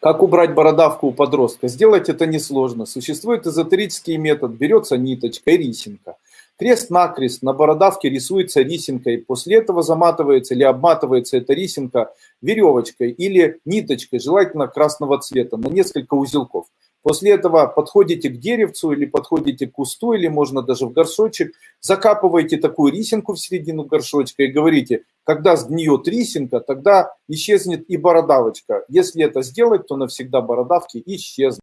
Как убрать бородавку у подростка? Сделать это несложно. Существует эзотерический метод. Берется ниточка и рисинка. Крест-накрест на бородавке рисуется рисинкой. После этого заматывается или обматывается эта рисинка веревочкой или ниточкой, желательно красного цвета, на несколько узелков. После этого подходите к деревцу или подходите к кусту, или можно даже в горшочек, закапываете такую рисинку в середину горшочка и говорите, когда сгниет рисинка, тогда исчезнет и бородавочка. Если это сделать, то навсегда бородавки исчезнут.